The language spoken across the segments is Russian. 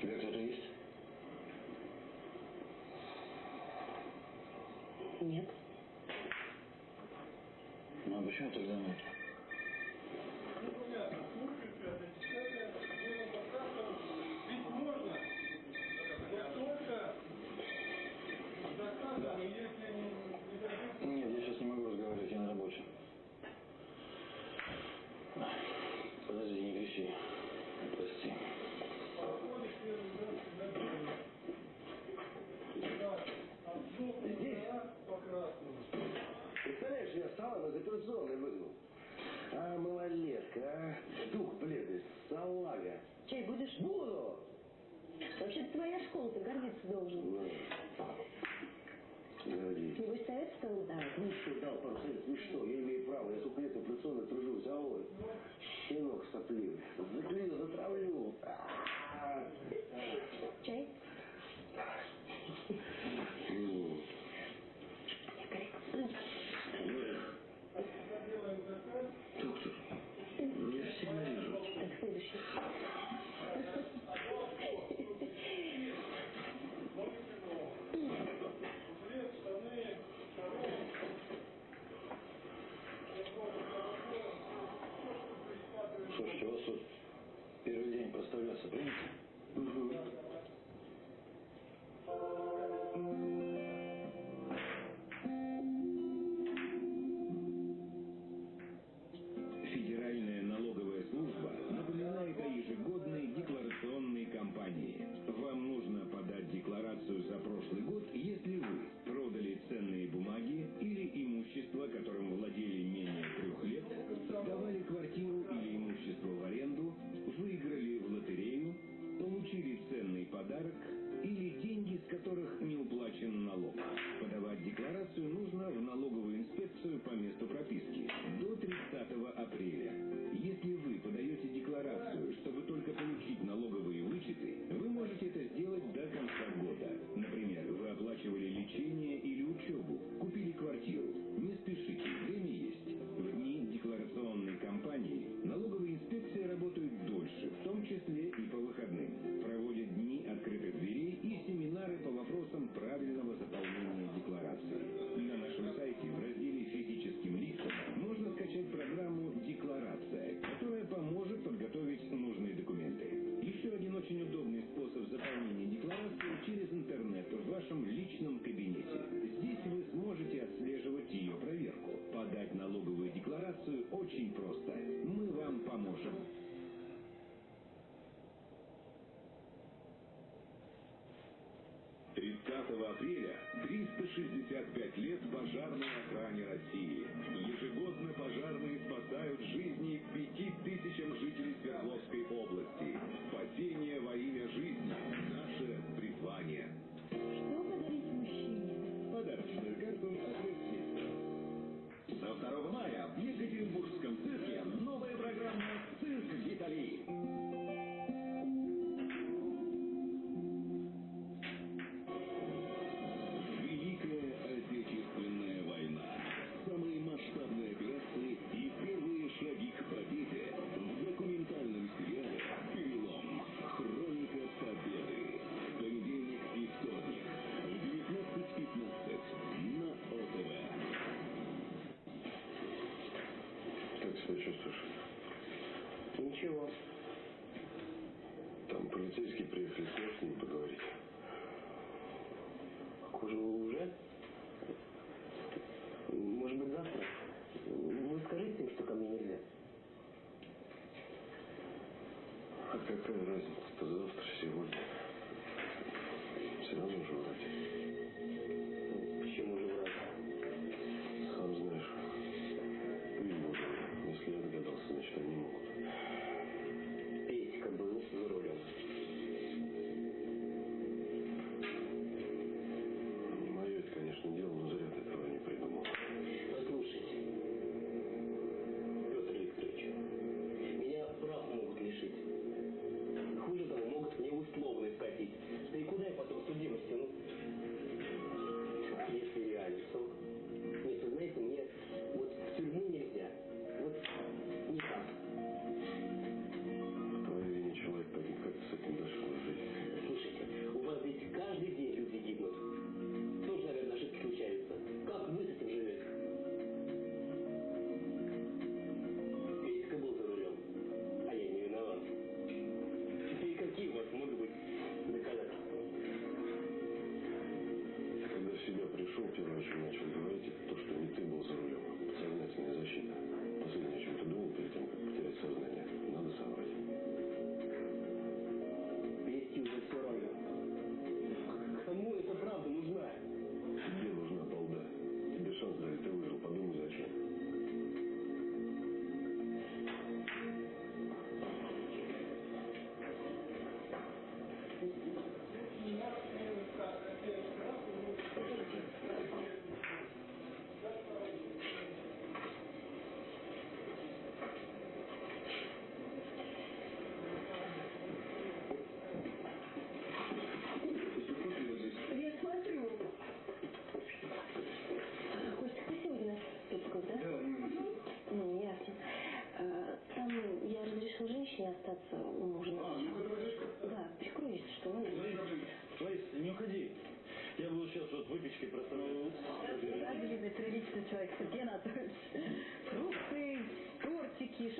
тебя кто-то есть? Нет. Ну а почему тогда нет? должен. Погоди. Не выставят стандарт? Ну что, да, процент, ты ну что? Я имею право, я сколько лет операционно тружусь, а ой, щенок сопливый. Заклею, затравлю. Чай? Doutor Wilson Brito. полицейский приехал, с ним поговорить. А Кожаного уже? Может быть, завтра? Вы скажите им, что ко мне нельзя. А какая разница-то завтра, сегодня? Сразу же вроде.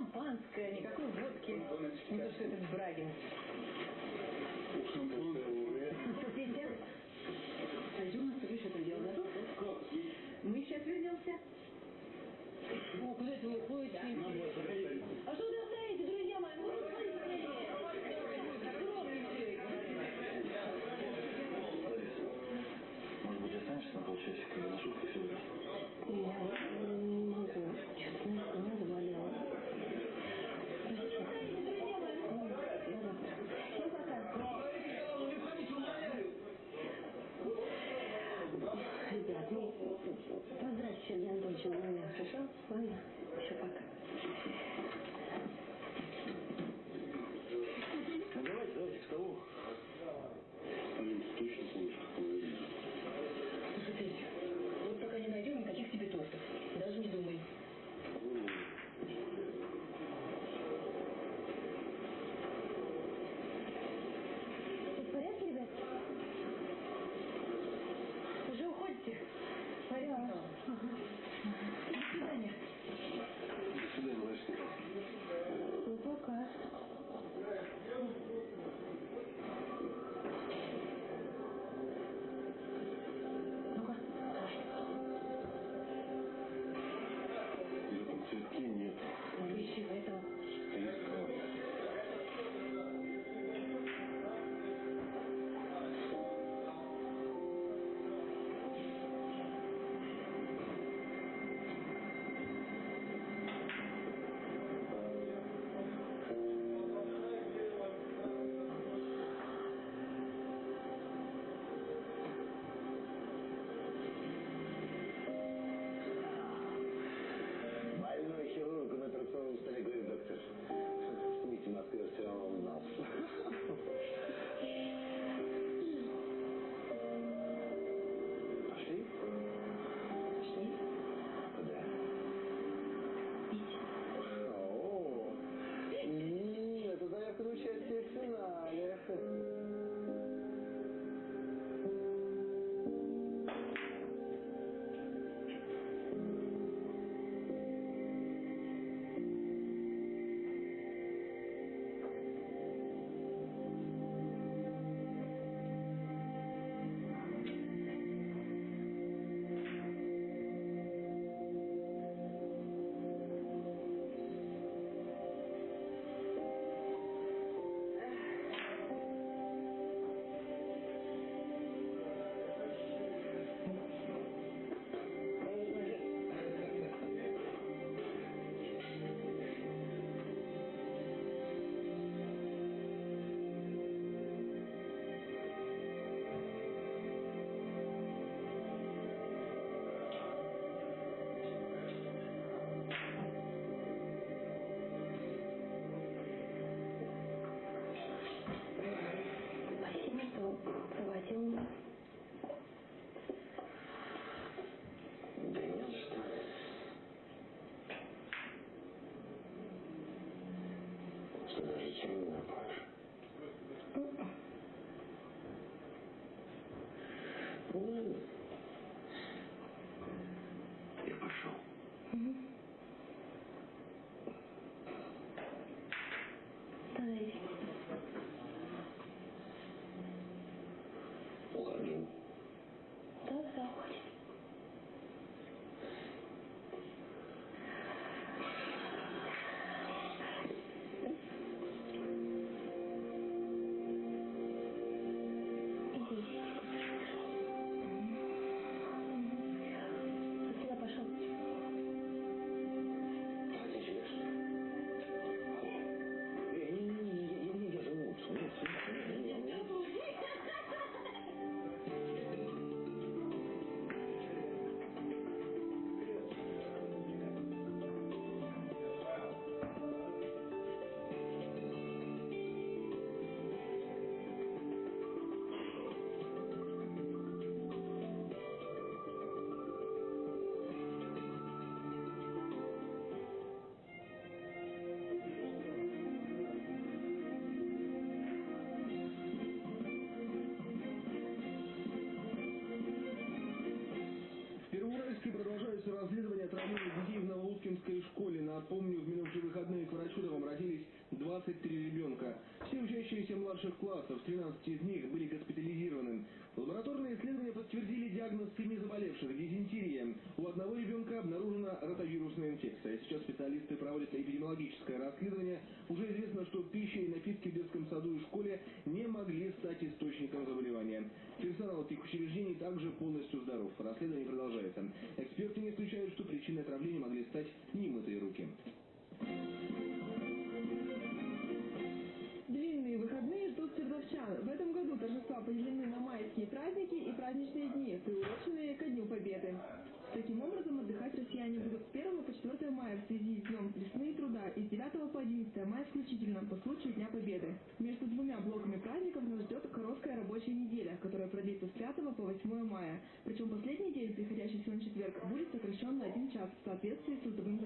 шампанское, а никакой водки. Не то, что этот Брагин. ты даже еще не напоишь. Ну ладно. Я пошел. Давай. Уходи. Там обратились 23 ребенка. Все учащиеся младших классов, 13 из них были госпитализированы. Лабораторные исследования подтвердили диагноз семи заболевших – дизентерия. У одного ребенка обнаружена ротавирусная инфекция. Сейчас специалисты проводят эпидемиологическое расследование. Уже известно, что пища и напитки в детском саду и школе не могли стать источником заболевания. Персонал этих учреждений также полностью здоров. Расследование поделены на майские праздники и праздничные дни, приуроченные ко Дню Победы. Таким образом, отдыхать россияне будут с 1 по 4 мая в связи с Днем весны и труда и с 9 по 11 мая включительно по случаю Дня Победы. Между двумя блоками праздников нас ждет короткая рабочая неделя, которая продлится с 5 по 8 мая. Причем последний день, приходящийся на четверг, будет сокращен на один час в соответствии с трудовым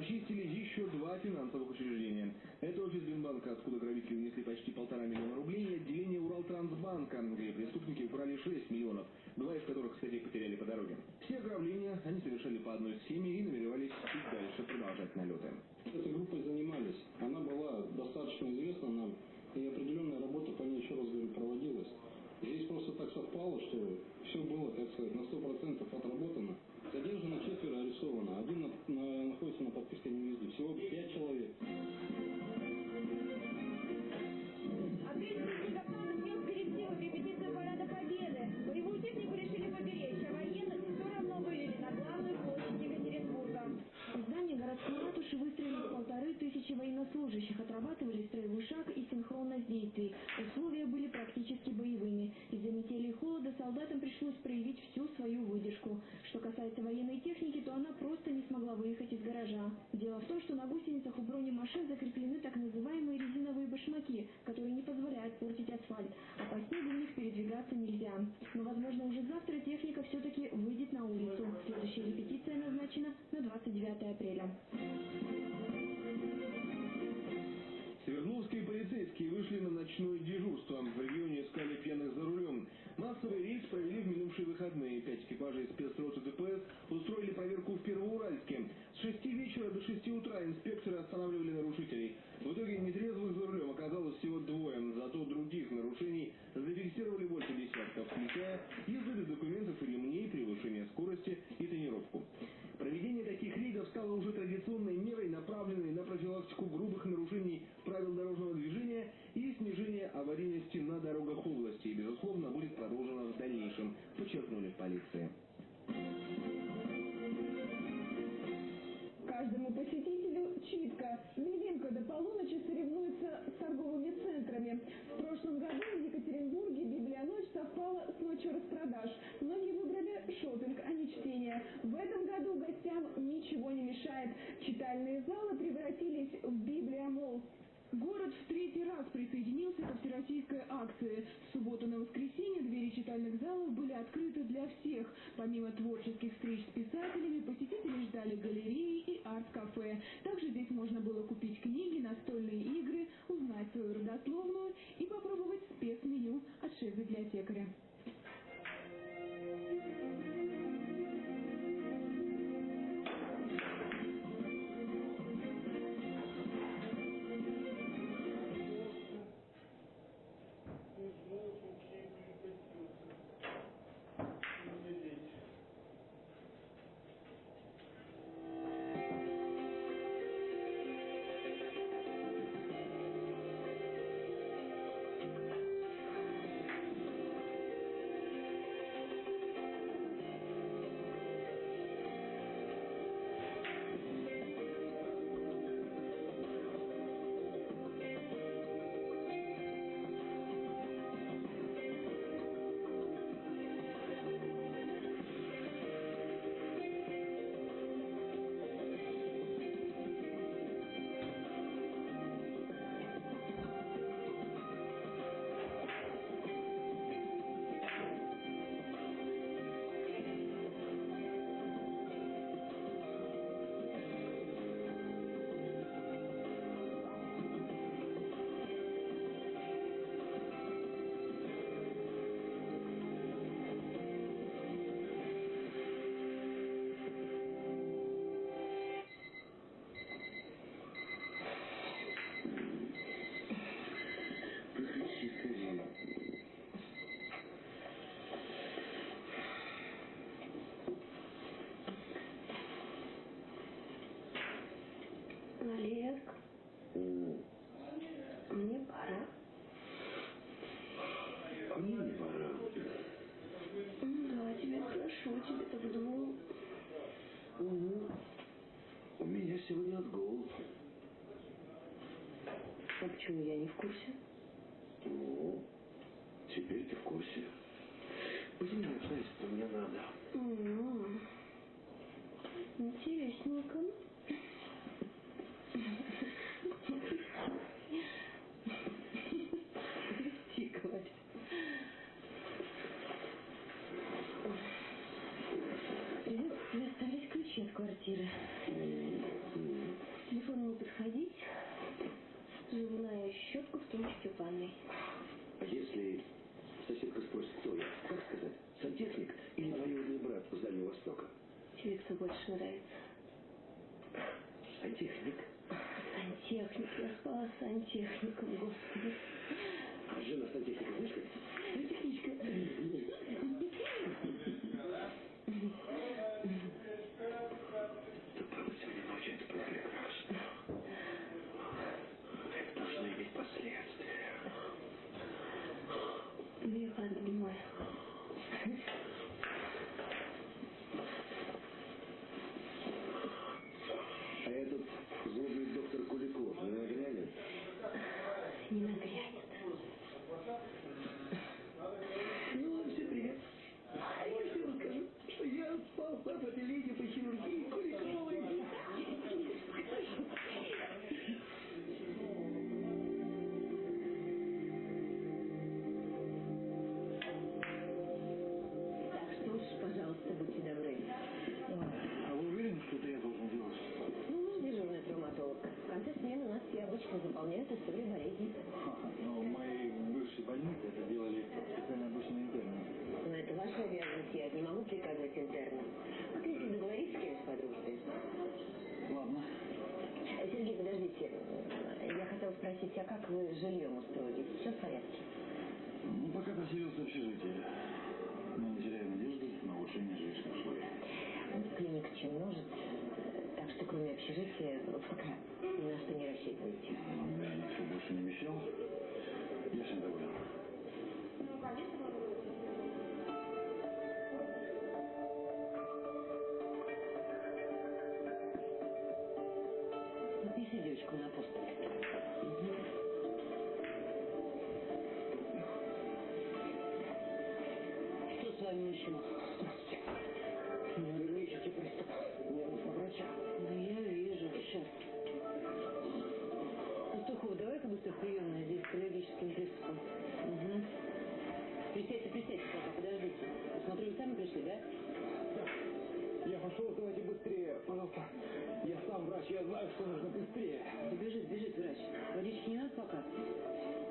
обчистили еще два финансовых учреждения. Это офис Бинбанка, откуда грабители унесли почти полтора миллиона рублей, и отделение Уралтрансбанка, где преступники украли 6 миллионов, два из которых, кстати, потеряли по дороге. Все ограбления они совершали по одной схеме и намеревались и дальше продолжать налеты. Этой группой занимались. Она была достаточно известна нам, и определенная работа по ней, еще раз говорю, проводилась. Здесь просто так совпало, что все было, так сказать, на 100% отработано. Задержано четверо, арестовано. Один на- на- находится на подписке невезде. Всего пять человек. Ответственность Казахстана внес коррективы в репетицию Парада Победы. Боевую технику решили поберечь, а военных все равно вывели на главную площадь Екатеринбурга. В здании городской ратуши выстроились полторы тысячи военнослужащих, отрабатывали строевой шаг и синхронность действий. Условия были практически боевыми. Из-за солдатам пришлось проявить всю свою выдержку. Что касается военной техники, то она просто не смогла выехать из гаража. Дело в том, что на гусеницах у бронемашин закреплены так называемые резиновые башмаки, которые не позволяют портить асфальт, а по снегу в них передвигаться нельзя. Но, возможно, уже завтра техника все-таки выйдет на улицу. Следующая репетиция назначена на 29 апреля. Свердловские полицейские вышли на ночное дежурство. В регионе искали пьяных за рулем. Массовый рейс провели в минувшие выходные. Пять экипажей спецроты ДПС устроили проверку в Первоуральске. С 6 вечера до 6 утра инспекторы останавливали нарушителей. В итоге нетрезвых за рулем оказалось всего двое. Зато других нарушений зафиксировали больше десятков, включая езду без документов и ремней, превышение скорости и тренировку. Проведение таких рейдов стало уже традиционной мерой, направленной на профилактику грубых нарушений правил дорожного движения и снижение аварийности на дорогах области. И, безусловно, будет продолжено в дальнейшем, подчеркнули в полиции. Каждому посетителю читка. Глинка до полуночи соревнуется с торговыми центрами. В прошлом году в Екатеринбурге Библионочь совпала с ночью распродаж. Многие выбрали шопинг, а не чтение. В этом году гостям ничего не мешает. Читальные залы превратились в библиомол. Город в третий раз присоединился ко всероссийской акции. В субботу на воскресенье двери читальных залов были открыты для всех. Помимо творческих встреч с писателями, посетители ждали галереи и арт-кафе. Также здесь можно было купить книги, настольные игры, узнать свою родословную и попробовать спецменю от шеф-библиотекаря. Олег, мне пора. А мне не пора. Ну да, тебе хорошо, тебе так вдвоем. Угу. У меня сегодня отгул. А почему я не в курсе? Ну, теперь ты в курсе. Пойдем на обстоятельства, мне надо. М, ванной. А если соседка спросит, кто я, как сказать, сантехник или двоюродный брат с Дальнего Востока? Тебе кто больше нравится? Сантехник. Сантехник. Я спала с сантехником, господи. А жена сантехника, знаешь как? Сантехничка. А как вы с жильем устроились? Все в порядке? Ну, пока поселился в общежитии. Но не теряю надежды на улучшение жилищных условий. Клиника чем множит, так что кроме общежития пока Запиши девочку на пост. Что с вами, мужчина? Нервничайте приступ. Мне нужно врача. Да я вижу, сейчас. Пастухов, давай-ка быстро в приемную, здесь с аллергическим приступом. Угу. Присядьте, присядьте пока, подождите. Смотрю, вы сами пришли, да? Пошел, давайте быстрее, пожалуйста. Я сам врач, я знаю, что нужно быстрее. Бежит, бежит врач. Водички не надо пока?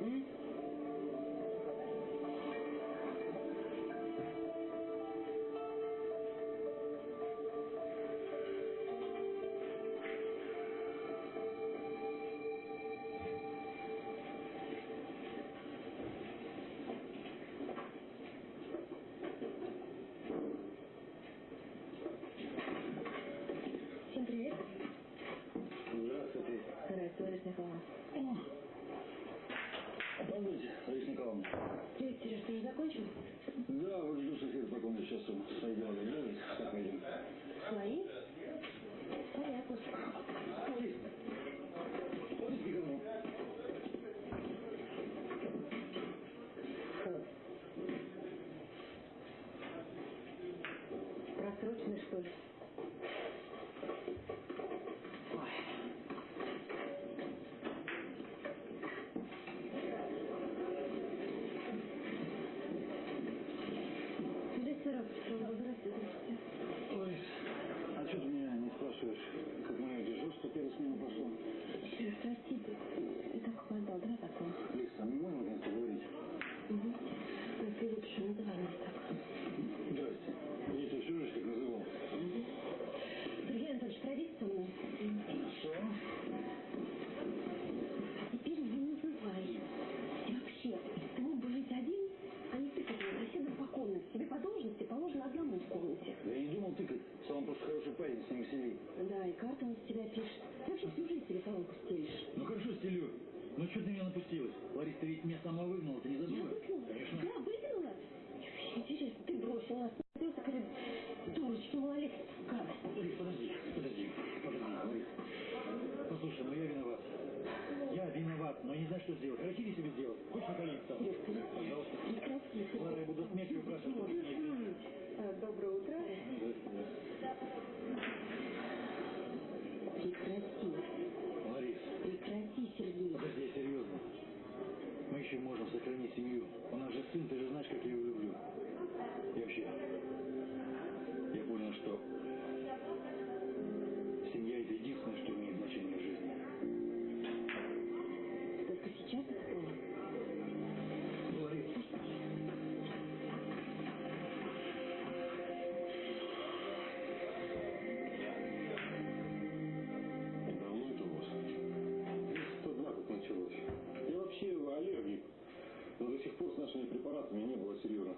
М?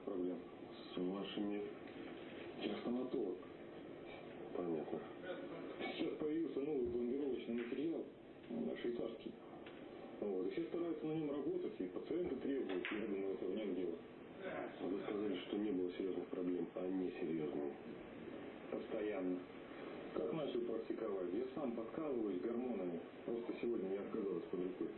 проблем с вашими... Я стоматолог. Понятно. Сейчас появился новый пломбировочный материал, швейцарский. Вот. И все стараются на нем работать, и пациенты требуют, я думаю, это в нем дело. А вы сказали, что не было серьезных проблем, а не серьезные. Постоянно. Как начал практиковать? Я сам подкалываюсь гормонами. Просто сегодня я оказалось под рукой.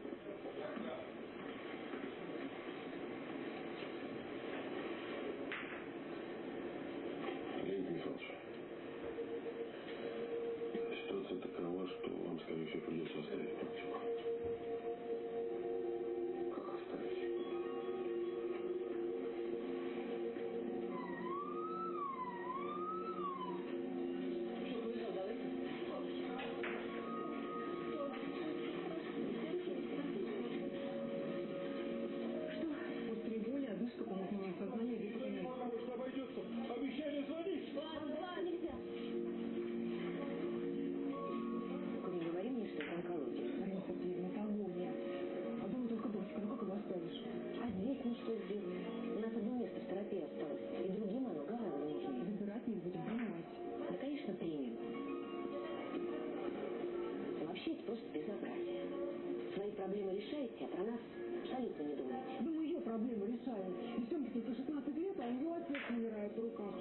проблемы решаете, а про нас абсолютно не думаете. Да мы ее проблемы решаем. И Семке по 16 лет, а у нее отец умирает в руках.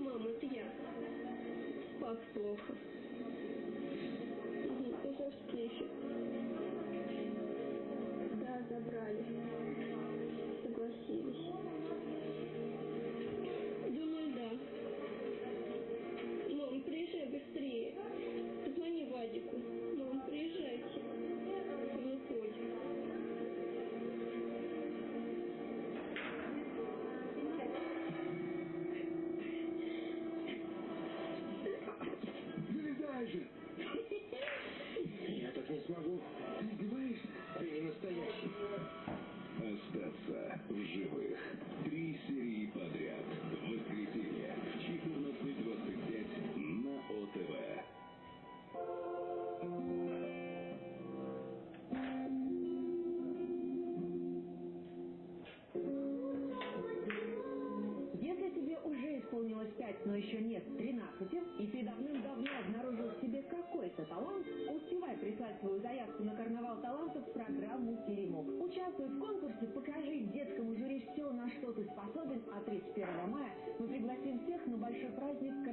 Мама, это я. Пап плохо. но еще нет 13, и ты давным-давно обнаружил в себе какой-то талант, успевай прислать свою заявку на карнавал талантов в программу «Теремок». Участвуй в конкурсе, покажи детскому жюри все, на что ты способен, а 31 мая мы пригласим всех на большой праздник